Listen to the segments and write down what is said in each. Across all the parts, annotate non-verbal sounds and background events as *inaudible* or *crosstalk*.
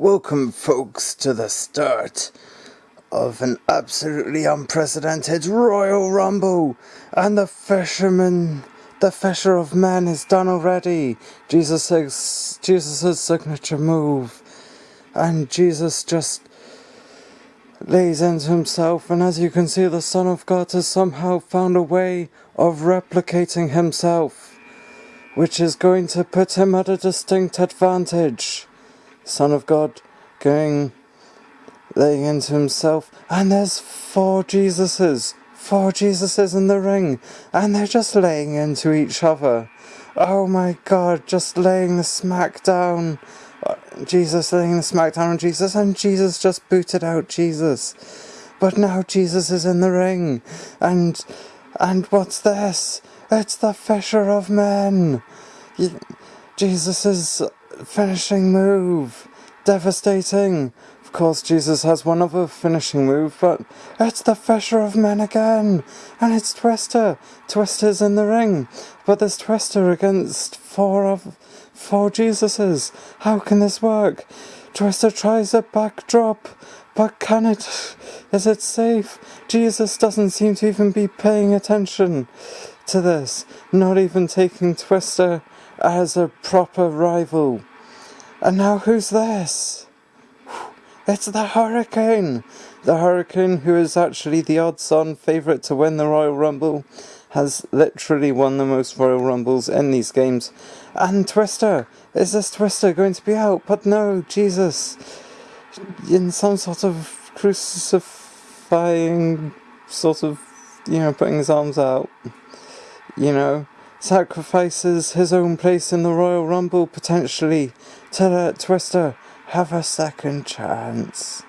Welcome, folks, to the start of an absolutely unprecedented Royal Rumble. And the fisherman, the fisher of men is done already. Jesus' Jesus' signature move. And Jesus just lays into himself, and as you can see, the Son of God has somehow found a way of replicating himself, which is going to put him at a distinct advantage. Son of God, going, laying into himself, and there's four Jesuses, four Jesuses in the ring, and they're just laying into each other. Oh my God, just laying the smack down. Jesus laying the smack down on Jesus, and Jesus just booted out Jesus. But now Jesus is in the ring, and and what's this? It's the Fisher of Men. Jesus' finishing move. Devastating. Of course, Jesus has one other finishing move, but it's the Fisher of Men again. And it's Twister. Twister's in the ring. But there's Twister against four of four Jesuses. How can this work? Twister tries a backdrop. But can it? Is it safe? Jesus doesn't seem to even be paying attention to this. Not even taking Twister as a proper rival. And now who's this? It's the Hurricane! The Hurricane, who is actually the odds on favourite to win the Royal Rumble, has literally won the most Royal Rumbles in these games. And Twister! Is this Twister going to be out? But no, Jesus! In some sort of crucifying, sort of, you know, putting his arms out. You know, sacrifices his own place in the Royal Rumble potentially to let Twister have a second chance.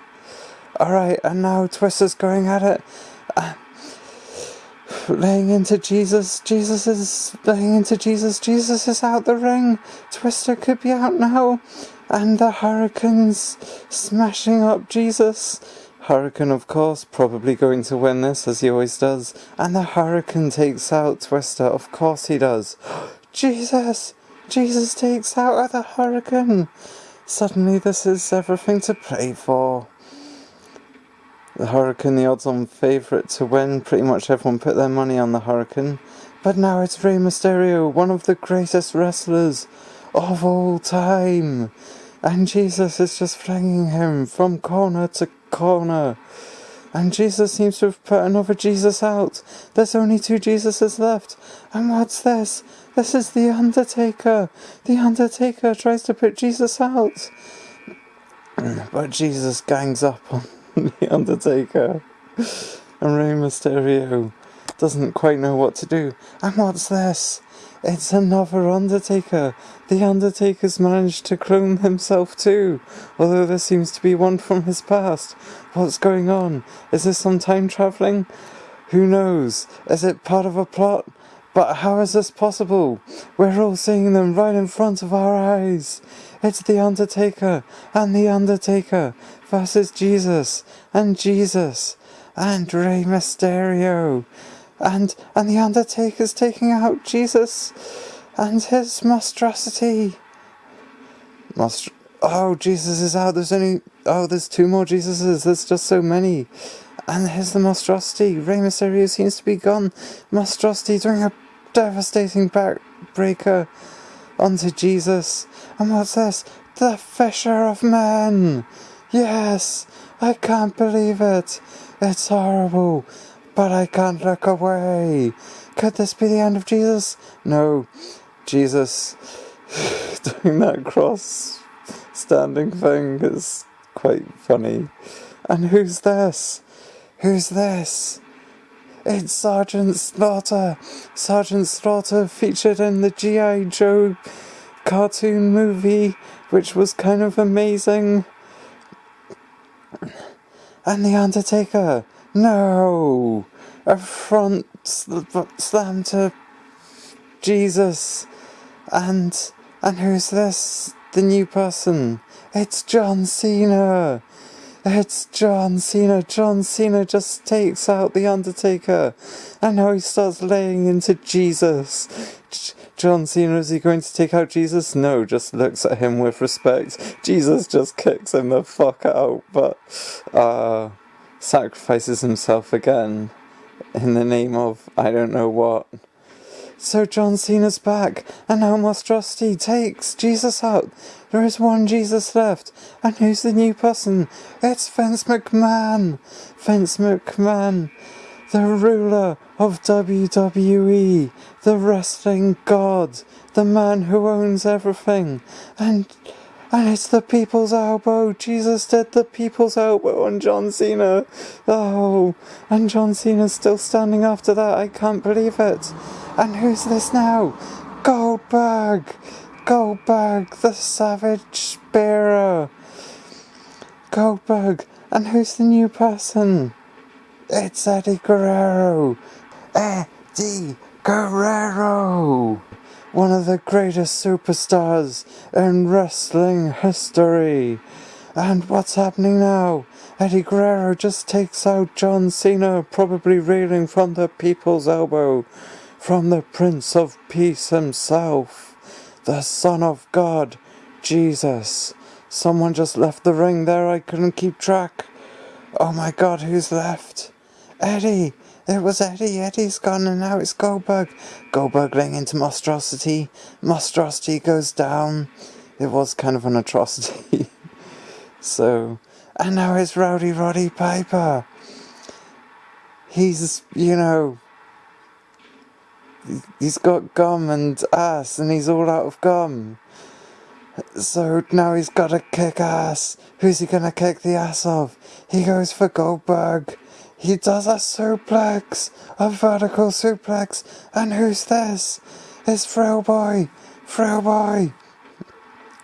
Alright, and now Twister's going at it. Uh, laying into Jesus. Jesus is laying into Jesus. Jesus is out the ring. Twister could be out now. And the Hurricane's smashing up Jesus. Hurricane, of course, probably going to win this, as he always does. And the Hurricane takes out Twister. Of course he does. *gasps* Jesus! Jesus takes out the Hurricane! Suddenly this is everything to play for. The Hurricane, the odds-on favourite to win. Pretty much everyone put their money on the Hurricane. But now it's Rey Mysterio, one of the greatest wrestlers of all time. And Jesus is just flinging him from corner to corner. And Jesus seems to have put another Jesus out. There's only two Jesuses left. And what's this? This is the Undertaker. The Undertaker tries to put Jesus out. But Jesus gangs up on *laughs* the Undertaker. And Rey Mysterio doesn't quite know what to do. And what's this? It's another Undertaker. The Undertaker's managed to clone himself too, although there seems to be one from his past. What's going on? Is this some time travelling? Who knows? Is it part of a plot? But how is this possible? We're all seeing them right in front of our eyes. It's the Undertaker and the Undertaker versus Jesus and Jesus and Rey Mysterio and and the Undertaker's taking out Jesus and his monstrosity. Monstr- oh, Jesus is out. There's only oh, there's two more Jesuses. There's just so many. And here's the monstrosity. Rey Mysterio seems to be gone. Monstrosity doing a devastating backbreaker onto Jesus. And what's this? The Fisher of Men. Yes, I can't believe it. It's horrible but I can't look away. Could this be the end of Jesus? No, Jesus *sighs* doing that cross standing thing is quite funny. And who's this? Who's this? It's Sergeant Slaughter. Sergeant Slaughter featured in the G.I. Joe cartoon movie, which was kind of amazing. And The Undertaker. No! A front slam to Jesus. And and who's this? The new person. It's John Cena. It's John Cena. John Cena just takes out the Undertaker. And now he starts laying into Jesus. John Cena, is he going to take out Jesus? No, just looks at him with respect. Jesus just kicks him the fuck out, but uh, sacrifices himself again in the name of I don't know what. So John Cena's back, and now Monstrosity takes Jesus out. There is one Jesus left, and who's the new person? It's Vince McMahon! Vince McMahon, the ruler of WWE, the wrestling god, the man who owns everything, and and it's the people's elbow. Jesus did the people's elbow on John Cena. Oh, and John Cena's still standing after that. I can't believe it. And who's this now? Goldberg! Goldberg, the savage spearer. Goldberg, and who's the new person? It's Eddie Guerrero. Eddie Guerrero! One of the greatest superstars in wrestling history. And what's happening now? Eddie Guerrero just takes out John Cena, probably reeling from the people's elbow from the Prince of Peace himself, the Son of God, Jesus. Someone just left the ring there, I couldn't keep track. Oh my god, who's left? Eddie! It was Eddie. Eddie's gone and now it's Goldberg. Goldberg laying into monstrosity. Monstrosity goes down. It was kind of an atrocity. *laughs* so, and now it's Rowdy Roddy Piper. He's, you know, he's got gum and ass and he's all out of gum. So now he's got to kick ass. Who's he gonna kick the ass of? He goes for Goldberg. He does a suplex, a vertical suplex. And who's this? It's Frail Boy. Frail Boy.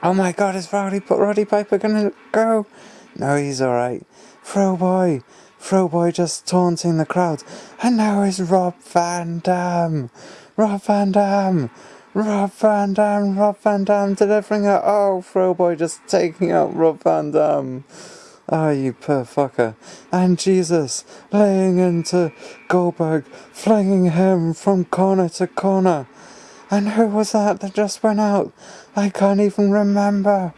Oh my god, is Rowdy, Roddy Piper gonna go? No, he's alright. Frail Boy. Throwboy just taunting the crowd. And now is Rob Van Dam. Rob Van Dam. Rob Van Dam. Rob Van Dam delivering it. Oh, Throwboy just taking out Rob Van Dam. Ah, you poor fucker. And Jesus laying into Goldberg, flinging him from corner to corner. And who was that that just went out? I can't even remember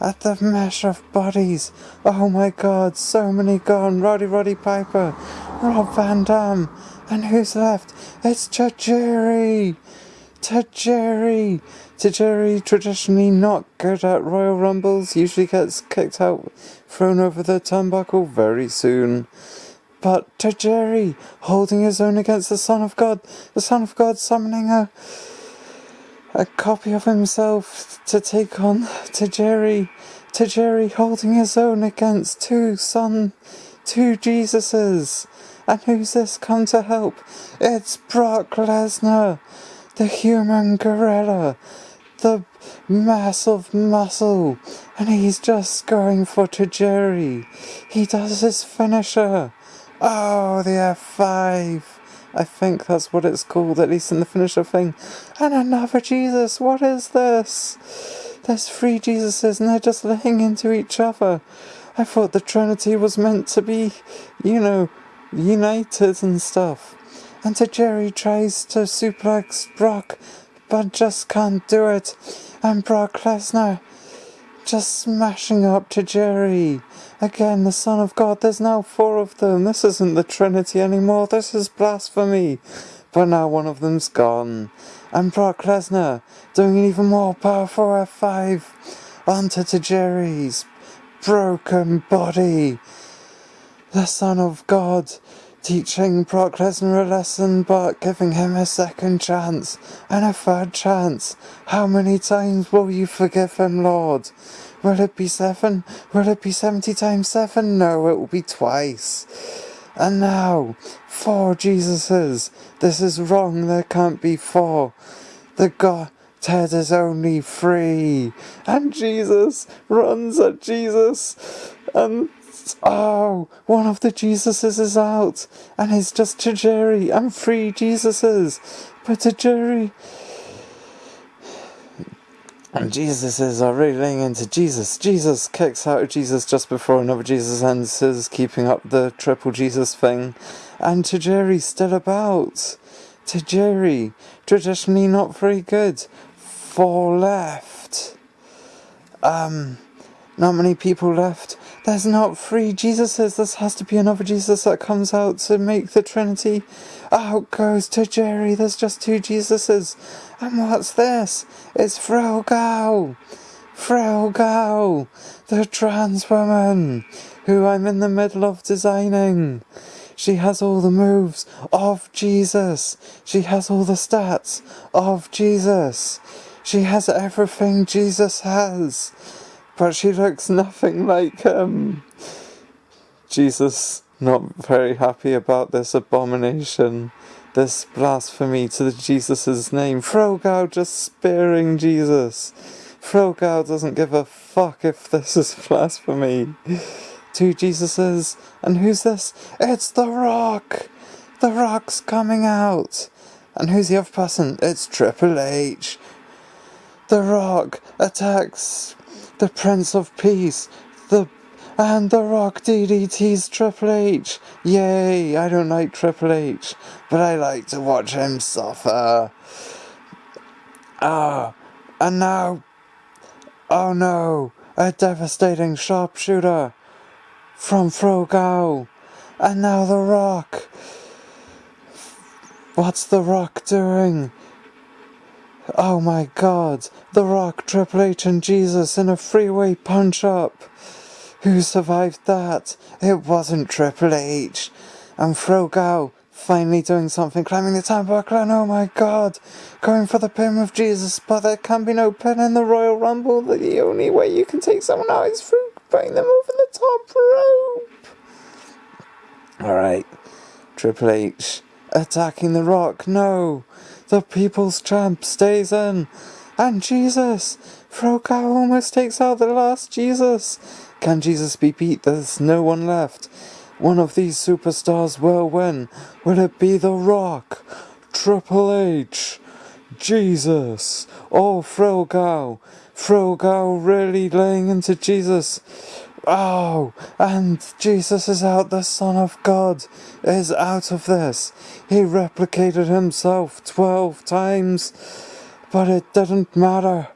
at the mesh of bodies. Oh my god, so many gone. Rowdy Roddy Piper, Rob Van Dam, and who's left? It's Tajiri! Tajiri! Tajiri, traditionally not good at Royal Rumbles, usually gets kicked out, thrown over the turnbuckle very soon. But Tajiri, holding his own against the Son of God, the Son of God summoning a a copy of himself to take on Tajiri, Tajiri holding his own against two son, two Jesuses. And who's this come to help? It's Brock Lesnar, the human gorilla, the mass of muscle, and he's just going for Tajiri. He does his finisher. Oh, the F5. I think that's what it's called, at least in the finisher thing. And another Jesus, what is this? There's three Jesuses and they're just laying into each other. I thought the Trinity was meant to be, you know, united and stuff. And Tajiri tries to suplex Brock, but just can't do it. And Brock Lesnar just smashing up Tajiri. Again, the Son of God, there's now four of them. This isn't the Trinity anymore, this is blasphemy. But now one of them's gone. And Brock Lesnar doing an even more powerful F5 onto Tajiri's broken body. The Son of God teaching Brock Lesnar a lesson but giving him a second chance and a third chance. How many times will you forgive him, Lord? Will it be seven? Will it be seventy times seven? No, it will be twice. And now, four Jesuses. This is wrong, there can't be four. The God Ted is only three. And Jesus runs at Jesus. And Oh, one of the Jesuses is out, and it's just Tajiri and three Jesuses. But Tajiri and Jesuses are really into Jesus. Jesus kicks out of Jesus just before another Jesus enters, keeping up the triple Jesus thing. And Tajiri's still about. Tajiri, traditionally not very good. Four left. Um, not many people left. There's not three Jesuses. This has to be another Jesus that comes out to make the Trinity. Out goes Tajiri. There's just two Jesuses. And what's this? It's Frogao. Frogao, the trans woman, who I'm in the middle of designing. She has all the moves of Jesus. She has all the stats of Jesus. She has everything Jesus has. But she looks nothing like him. Jesus not very happy about this abomination, this blasphemy to Jesus' name. Frogao just spearing Jesus. Frogao doesn't give a fuck if this is *laughs* blasphemy. Two Jesuses, and who's this? It's The Rock! The Rock's coming out! And who's the other person? It's Triple H. The Rock attacks the Prince of Peace, the and The Rock DDT's Triple H. Yay! I don't like Triple H, but I like to watch him suffer. Ah, and now, oh no, a devastating sharpshooter from Frogao, and now The Rock. What's The Rock doing? Oh my god, The Rock, Triple H, and Jesus in a freeway punch up. Who survived that? It wasn't Triple H. And Frogao finally doing something, climbing the turnbuckle, and oh my god, going for the pin with Jesus, but there can be no pin in the Royal Rumble. The only way you can take someone out is through putting them over the top rope. Alright, Triple H attacking The Rock, no. The People's Champ stays in. And Jesus! Frogao almost takes out the last Jesus. Can Jesus be beat? There's no one left. One of these superstars will win. Will it be The Rock? Triple H? Jesus? Oh, Frogao. Frogao really laying into Jesus. Oh, and Jesus is out, the Son of God is out of this. He replicated himself 12 times, but it didn't matter.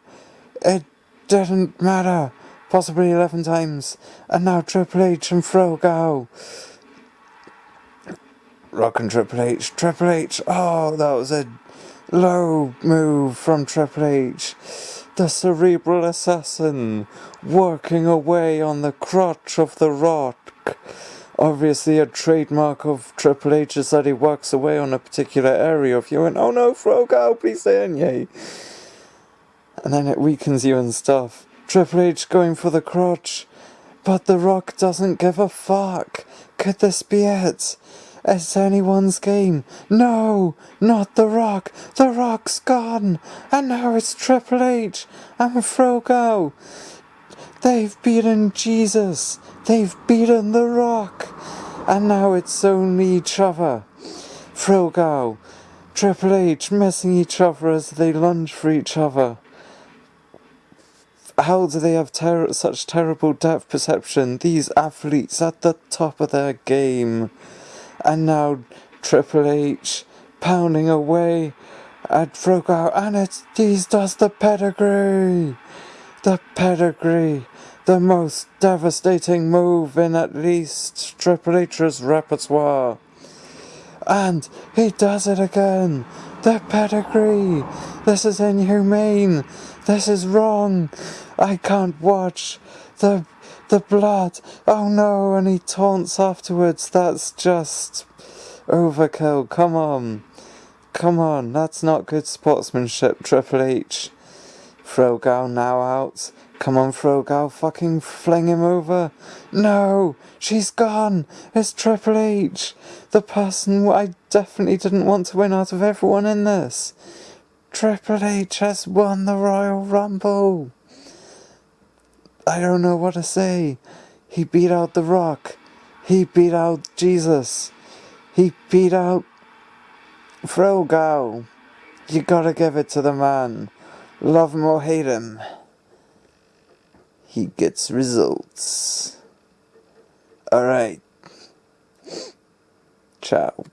It didn't matter. Possibly 11 times. And now Triple H and Frogao. Rock and Triple H. Triple H. Oh, that was a low move from Triple H the cerebral assassin, working away on the crotch of the rock. Obviously, a trademark of Triple H is that he works away on a particular area of you, and oh no, Frogao, please stay in, yay. And then it weakens you and stuff. Triple H going for the crotch, but The Rock doesn't give a fuck. Could this be it? It's anyone's game. No, not The Rock. The Rock's gone. And now it's Triple H and Frogao. They've beaten Jesus. They've beaten The Rock. And now it's only each other. Frogao, Triple H messing each other as they lunge for each other. How do they have ter- such terrible depth perception? These athletes at the top of their game. And now Triple H pounding away at Frogao and it's these does the pedigree. The pedigree. The most devastating move in at least Triple H's repertoire. And he does it again. The pedigree. This is inhumane. This is wrong. I can't watch. The the blood! Oh no, and he taunts afterwards. That's just overkill. Come on. Come on, that's not good sportsmanship, Triple H. Frogao now out. Come on, Frogao, fucking fling him over. No, she's gone. It's Triple H. The person I definitely didn't want to win out of everyone in this. Triple H has won the Royal Rumble. I don't know what to say. He beat out The Rock. He beat out Jesus. He beat out Frogao. You gotta give it to the man. Love him or hate him. He gets results. Alright. Ciao.